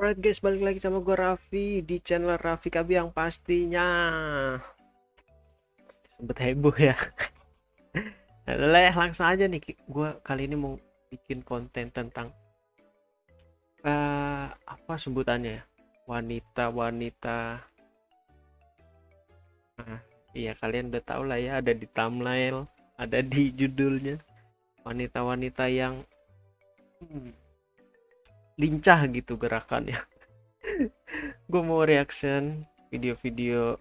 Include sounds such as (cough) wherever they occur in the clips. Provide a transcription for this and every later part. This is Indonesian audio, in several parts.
Alright guys, balik lagi sama gue Raffi di channel Raffi Kabi yang pastinya sempet heboh ya. (laughs) Leh, langsung aja nih, gue kali ini mau bikin konten tentang uh, apa sebutannya ya, wanita-wanita. Nah, iya kalian udah tau lah ya, ada di thumbnail, ada di judulnya, wanita-wanita yang hmm, lincah gitu gerakannya. (laughs) Gue mau reaction video-video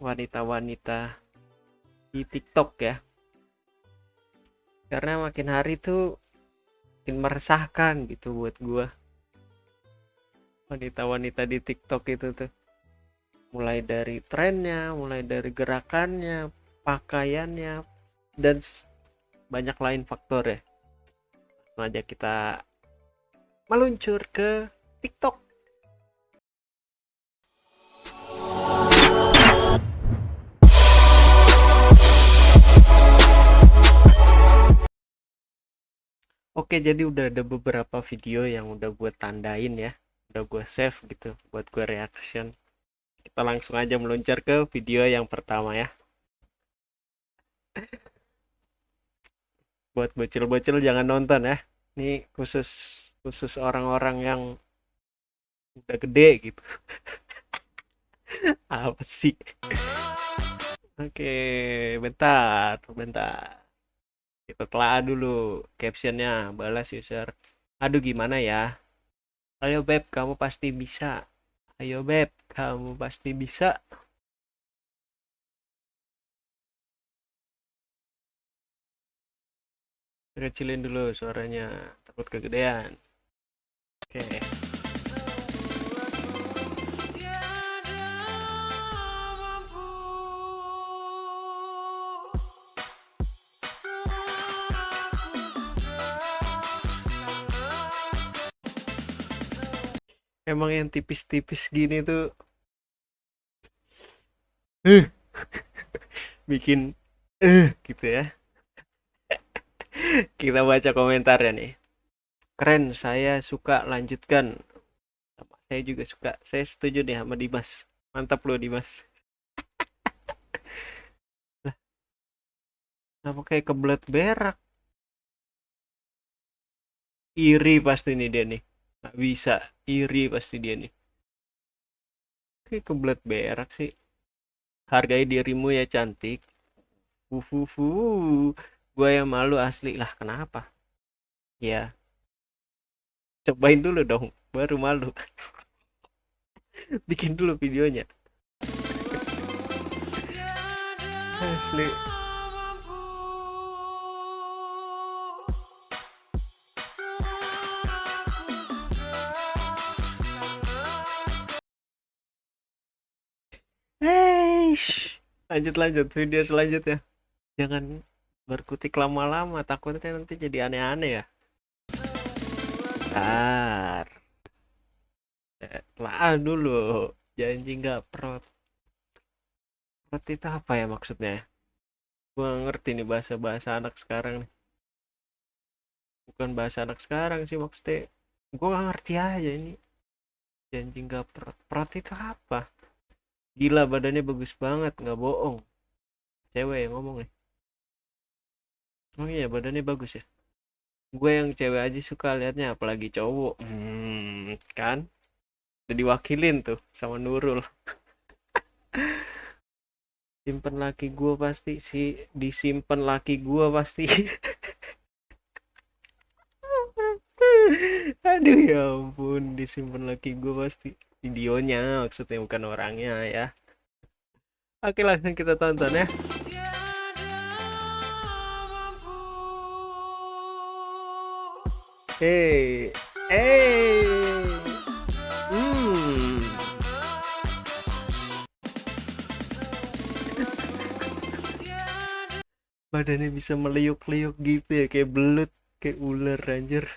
wanita-wanita di TikTok ya. Karena makin hari tuh makin meresahkan gitu buat gue wanita-wanita di TikTok itu tuh. Mulai dari trennya mulai dari gerakannya pakaiannya dan banyak lain faktor ya. Aja kita meluncur ke TikTok. Oke, jadi udah ada beberapa video yang udah gue tandain ya, udah gue save gitu buat gue reaction. Kita langsung aja meluncur ke video yang pertama ya. (laughs) buat bocil-bocil jangan nonton ya. Ini khusus khusus orang-orang yang udah gede gitu. (laughs) Apa sih? Oke bentar bentar. Kita telah dulu captionnya balas user. Aduh gimana ya? Ayo beb kamu pasti bisa. Ayo beb kamu pasti bisa. Kecilin dulu suaranya takut kegedean Oke. Emang yang tipis-tipis gini tuh uh, (laughs) bikin eh uh, gitu ya. (laughs) Kita baca komentarnya nih keren saya suka lanjutkan. Saya juga suka. Saya setuju deh sama Dimas. Mantap loh Dimas. (laughs) Lah kenapa kayak kebelet berak. Iri pasti nih dia nih. Nggak bisa. Iri pasti dia nih. Kayak kebelet berak sih. Hargai dirimu ya cantik. Fufufu gue yang malu asli. Lah kenapa? Ya cobain dulu dong baru malu. (laughs) Bikin dulu videonya. Asli lanjut lanjut. Video selanjutnya. Jangan berkutik lama-lama, takutnya nanti jadi aneh-aneh ya bentar. Lah dulu. Janji nggak prot prot itu apa ya maksudnya? Gua ngerti nih bahasa-bahasa anak sekarang nih. Bukan bahasa anak sekarang sih maksudnya. Gua gak ngerti aja ini. Janji nggak prot prot itu apa? Gila badannya bagus banget. Nggak bohong. Cewek yang ngomong nih. Oh iya badannya bagus ya gue yang cewek aja suka liatnya apalagi cowok. Hmm, kan? Udah diwakilin tuh sama Nurul. (laughs) Simpen laki gue pasti si disimpan laki gue pasti. (laughs) Aduh ya ampun disimpan laki gue pasti. Videonya maksudnya bukan orangnya ya. Oke langsung kita tonton ya Hey, hey, hmm. Badannya bisa meliuk-liuk gitu ya, kayak belut, kayak ular anjir.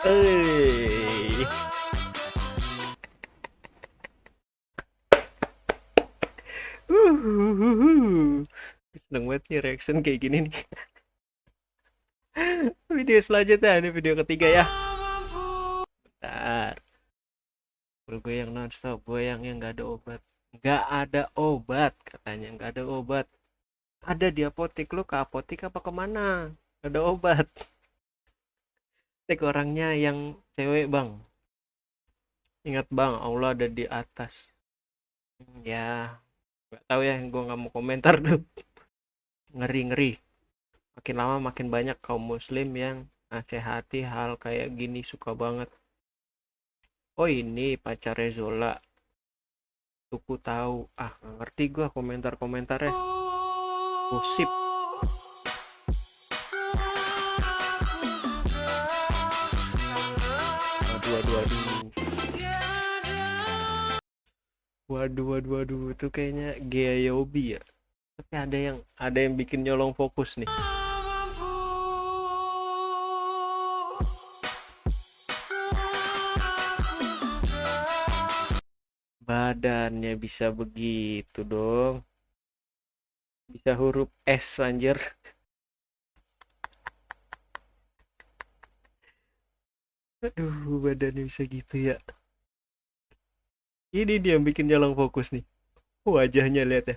Hey. Seneng banget nih reaction kayak gini nih. (laughs) Video selanjutnya ini video ketiga ya. Bentar. Bro gue yang nonstop gue yang yang nggak ada obat. Nggak ada obat katanya. Nggak ada obat. Ada di apotek. Lu ke apotek apa ke mana? Nggak ada obat. Cek orangnya yang cewek bang. Ingat bang Allah ada di atas. Hmm, ya nggak tahu ya gue nggak mau komentar. Tuh (laughs) ngeri ngeri. Makin lama makin banyak kaum muslim yang nasihati hal kayak gini suka banget. Oh ini pacarnya Zola. Tuku tahu. Ah ngerti gua komentar komentarnya musib waduh waduh waduh waduh waduh waduh itu kayaknya Gea Yobi ya. Tapi ada yang ada yang bikin nyolong fokus nih. Badannya bisa begitu dong. Bisa huruf S anjir. Aduh badannya bisa gitu ya ini dia yang bikin nyolong fokus nih. Wajahnya lihat ya.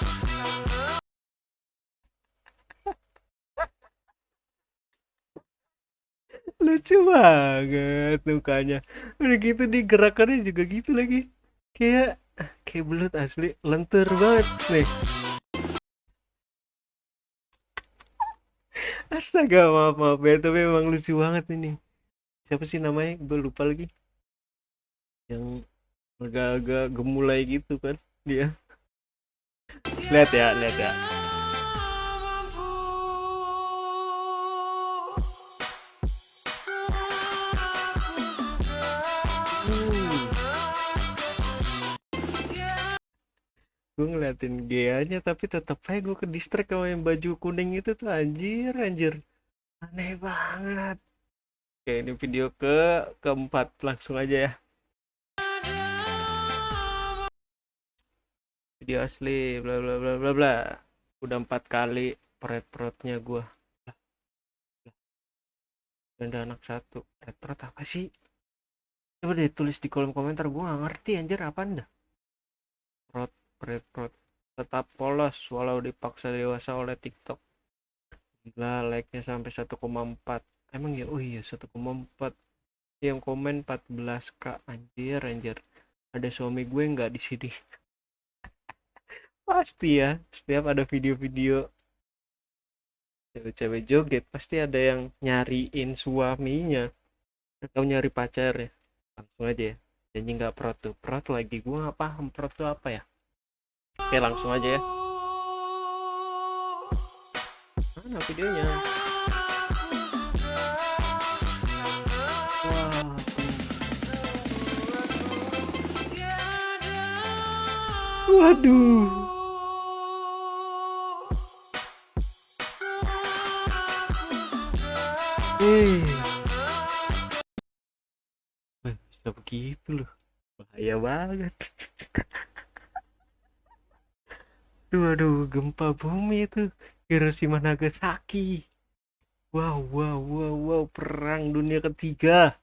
(laughs) Lucu banget mukanya. Udah gitu di gerakannya juga gitu lagi. Kayak kayak belut asli. Lentur banget nih. (laughs) Astaga maaf maaf. Ya tapi memang lucu banget ini. Siapa sih namanya? Gue lupa lagi. Yang agak-agak gemulai gitu kan dia. Lihat ya lihat ya. Gue ngeliatin Gea-nya tapi tetep aja gue ke distract sama yang baju kuning itu tuh anjir anjir. Aneh banget. Oke ini video ke keempat langsung aja ya video asli bla bla bla bla bla. Udah empat kali perut perutnya gue dan ada anak satu. Perut perut apa sih? Coba deh tulis di kolom komentar gue gak ngerti anjir apa anda perut perut tetap polos walau dipaksa dewasa oleh TikTok. Gila like-nya sampai 1,4 emang ya? Oh iya 1,4 yang komen 14k anjir anjir. Ada suami gue nggak di sini pasti ya setiap ada video-video cewek-cewek joget pasti ada yang nyariin suaminya atau nyari pacar ya. Langsung aja ya janji nggak prot tuh. Prot lagi gue nggak paham prot tuh apa ya. Oke langsung aja ya. Mana videonya? Waduh Eh, bisa begitu loh bahaya banget Aduh, aduh, gempa bumi itu Hiroshima Nagasaki. Wow, wow, wow, wow, perang dunia ketiga.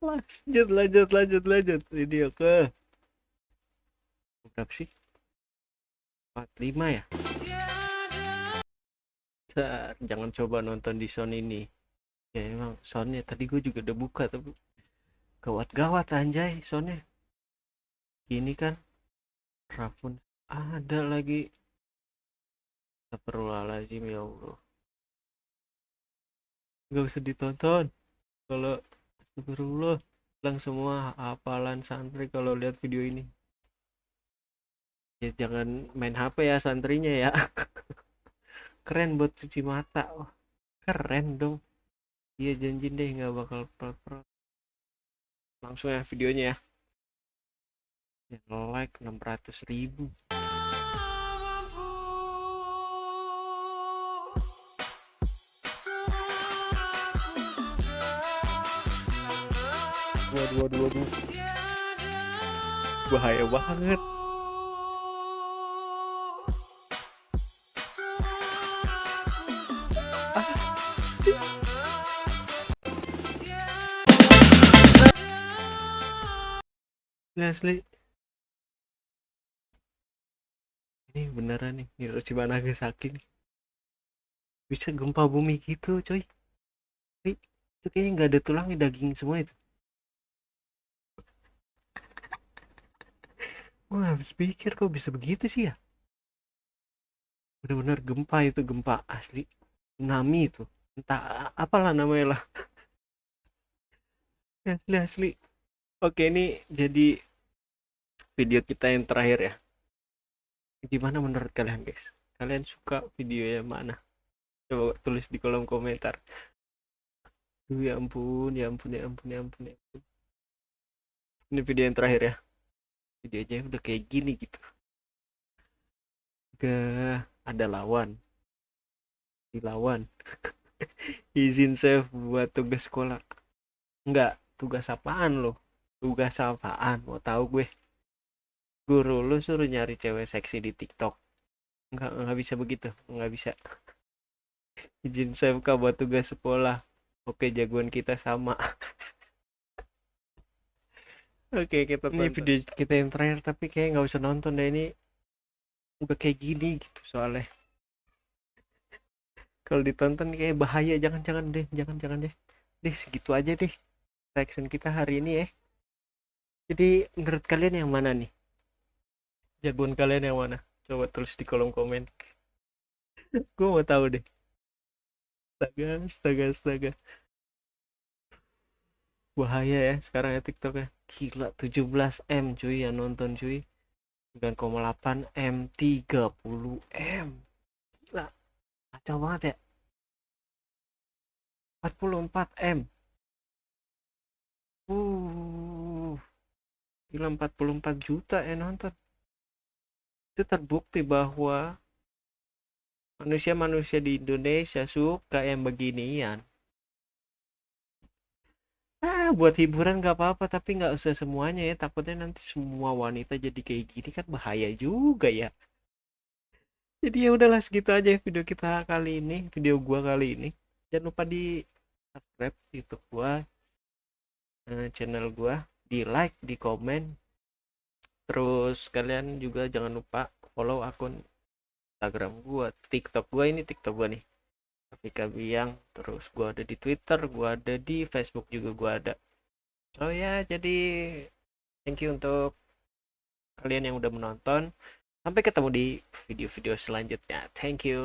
Lanjut, lanjut, lanjut, lanjut. Video ke berapa sih? 45 ya? Bentar, jangan coba nonton di sound ini. Ya emang soundnya tadi gue juga udah buka tapi gawat-gawat anjay soundnya. Gini kan Rafun ada lagi. Astagfirullahaladzim ya Allah. Nggak usah ditonton. Kalau Astagfirullah hilang semua hafalan santri kalau lihat video ini. Ya jangan main HP ya santrinya ya (laughs) keren buat cuci mata. Oh, keren dong. Iya janji deh nggak bakal perot langsung ya videonya ya. Yang like 600 ribu. Waduh waduh waduh. Bahaya banget asli. Ini beneran nih Hiroshima Nagasaki nih bisa gempa bumi gitu coy. Wih, itu kayaknya nggak ada tulangnya daging semua itu. Wah, habis pikir kok bisa begitu sih ya. Bener-bener gempa itu gempa asli. Tsunami itu. Entah apalah namanya lah. (laughs) Asli asli. Oke ini jadi video kita yang terakhir ya. Gimana menurut kalian guys? Kalian suka video yang mana? Coba tulis di kolom komentar. Duh, ya ampun ya ampun ya ampun ya ampun ya ampun. Ini video yang terakhir ya. Video aja udah kayak gini gitu. Gak ada lawan. Dilawan (laughs) izin save buat tugas sekolah. Enggak tugas apaan lo? Tugas apaan? Mau tahu gue guru lu suruh nyari cewek seksi di tiktok. Nggak nggak bisa begitu nggak bisa. Izin saya buka buat tugas sekolah. Oke jagoan kita sama. (laughs) Oke kita ini video kita yang terakhir tapi kayak nggak usah nonton deh. Ini udah kayak gini gitu soalnya. (laughs) Kalau ditonton kayak bahaya. Jangan jangan deh jangan jangan deh. Deh segitu aja deh. Reaction kita hari ini ya. Jadi menurut kalian yang mana nih jagoan kalian yang mana? Coba tulis di kolom komen. (laughs) Gue mau tahu deh. Astaga astaga astaga. Bahaya ya sekarang ya tiktok ya. Gila 17 m cuy yang nonton cuy. 9,8 m 30 m. Gila kacau banget ya. 44 m. Uh gila 44 juta ya nonton itu terbukti bahwa manusia-manusia di Indonesia suka yang beginian. Ah buat hiburan nggak apa-apa tapi nggak usah semuanya ya. Takutnya nanti semua wanita jadi kayak gini kan bahaya juga ya. Jadi ya udahlah segitu aja video kita kali ini video gua kali ini. Jangan lupa di subscribe youtube gua eh, channel gua di like di komen terus kalian juga jangan lupa follow akun Instagram gua TikTok gua. Ini TikTok gua nih. Rafika Biang. Terus gua ada di Twitter gua ada di Facebook juga gua ada. Oh ya jadi thank you untuk kalian yang udah menonton. Sampai ketemu di video-video selanjutnya. Thank you